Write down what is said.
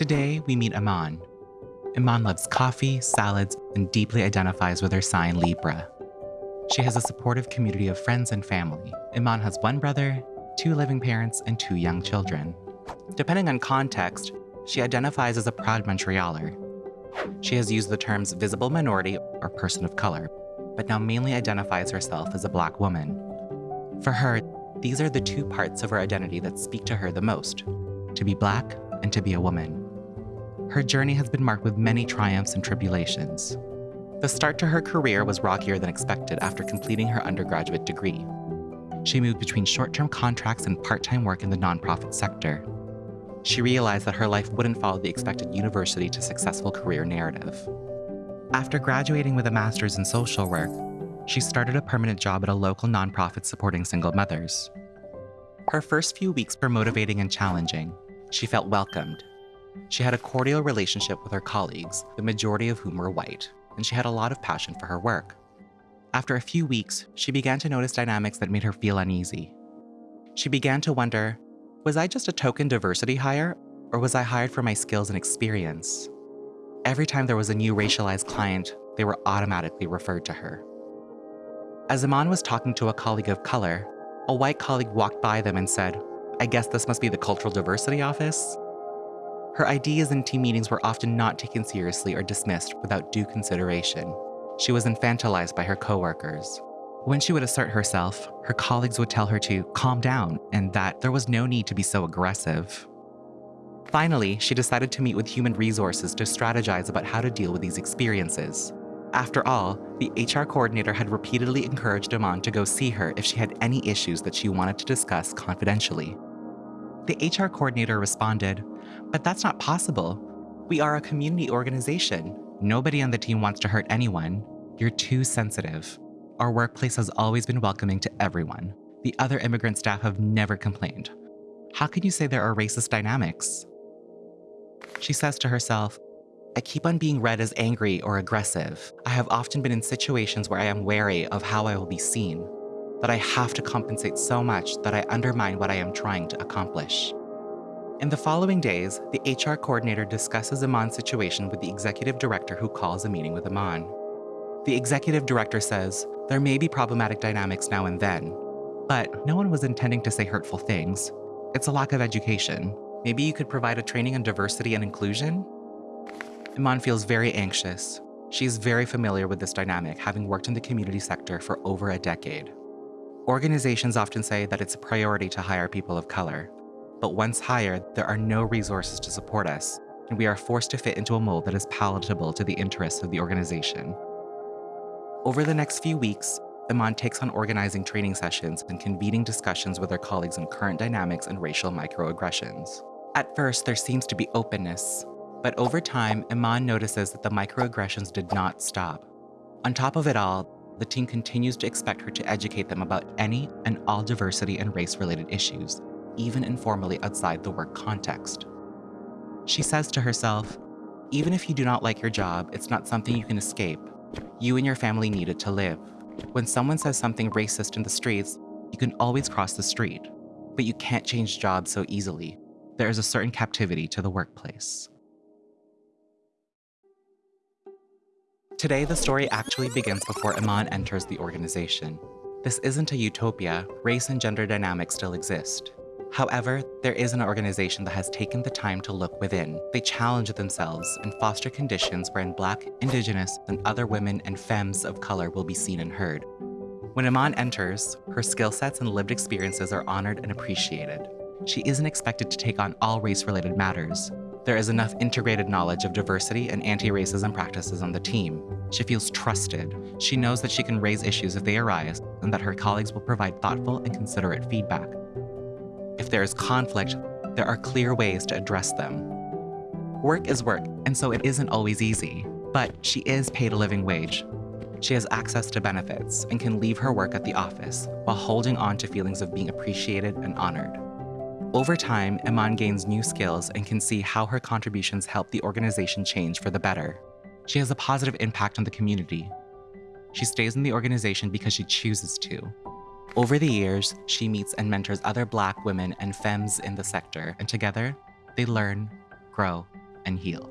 Today, we meet Iman. Iman loves coffee, salads, and deeply identifies with her sign Libra. She has a supportive community of friends and family. Iman has one brother, two living parents, and two young children. Depending on context, she identifies as a proud Montrealer. She has used the terms visible minority or person of color, but now mainly identifies herself as a Black woman. For her, these are the two parts of her identity that speak to her the most to be Black and to be a woman. Her journey has been marked with many triumphs and tribulations. The start to her career was rockier than expected after completing her undergraduate degree. She moved between short term contracts and part time work in the nonprofit sector. She realized that her life wouldn't follow the expected university to successful career narrative. After graduating with a master's in social work, she started a permanent job at a local nonprofit supporting single mothers. Her first few weeks were motivating and challenging. She felt welcomed. She had a cordial relationship with her colleagues, the majority of whom were white, and she had a lot of passion for her work. After a few weeks, she began to notice dynamics that made her feel uneasy. She began to wonder was I just a token diversity hire, or was I hired for my skills and experience? Every time there was a new racialized client, they were automatically referred to her. As Iman was talking to a colleague of color, a white colleague walked by them and said, I guess this must be the Cultural Diversity Office? Her ideas in team meetings were often not taken seriously or dismissed without due consideration. She was infantilized by her coworkers. When she would assert herself, her colleagues would tell her to calm down and that there was no need to be so aggressive. Finally, she decided to meet with human resources to strategize about how to deal with these experiences. After all, the HR coordinator had repeatedly encouraged Iman to go see her if she had any issues that she wanted to discuss confidentially. The HR coordinator responded, But that's not possible. We are a community organization. Nobody on the team wants to hurt anyone. You're too sensitive. Our workplace has always been welcoming to everyone. The other immigrant staff have never complained. How can you say there are racist dynamics? She says to herself, I keep on being read as angry or aggressive. I have often been in situations where I am wary of how I will be seen, that I have to compensate so much that I undermine what I am trying to accomplish. In the following days, the HR coordinator discusses Iman's situation with the executive director who calls a meeting with Iman. The executive director says, There may be problematic dynamics now and then, but no one was intending to say hurtful things. It's a lack of education. Maybe you could provide a training on diversity and inclusion? Iman feels very anxious. She is very familiar with this dynamic, having worked in the community sector for over a decade. Organizations often say that it's a priority to hire people of color, but once hired, there are no resources to support us, and we are forced to fit into a mold that is palatable to the interests of the organization. Over the next few weeks, Iman takes on organizing training sessions and convening discussions with her colleagues on current dynamics and racial microaggressions. At first, there seems to be openness, but over time, Iman notices that the microaggressions did not stop. On top of it all, the team continues to expect her to educate them about any and all diversity and race related issues, even informally outside the work context. She says to herself, even if you do not like your job, it's not something you can escape. You and your family need it to live. When someone says something racist in the streets, you can always cross the street, but you can't change jobs so easily. There is a certain captivity to the workplace. Today, the story actually begins before Iman enters the organization. This isn't a utopia, race and gender dynamics still exist. However, there is an organization that has taken the time to look within. They challenge themselves and foster conditions wherein Black, Indigenous, and other women and femmes of color will be seen and heard. When Iman enters, her skill sets and lived experiences are honored and appreciated. She isn't expected to take on all race related matters, there is enough integrated knowledge of diversity and anti-racism practices on the team. She feels trusted. She knows that she can raise issues if they arise and that her colleagues will provide thoughtful and considerate feedback. If there is conflict, there are clear ways to address them. Work is work, and so it isn't always easy, but she is paid a living wage. She has access to benefits and can leave her work at the office while holding on to feelings of being appreciated and honored. Over time, Iman gains new skills and can see how her contributions help the organization change for the better. She has a positive impact on the community. She stays in the organization because she chooses to. Over the years, she meets and mentors other Black women and femmes in the sector, and together, they learn, grow, and heal.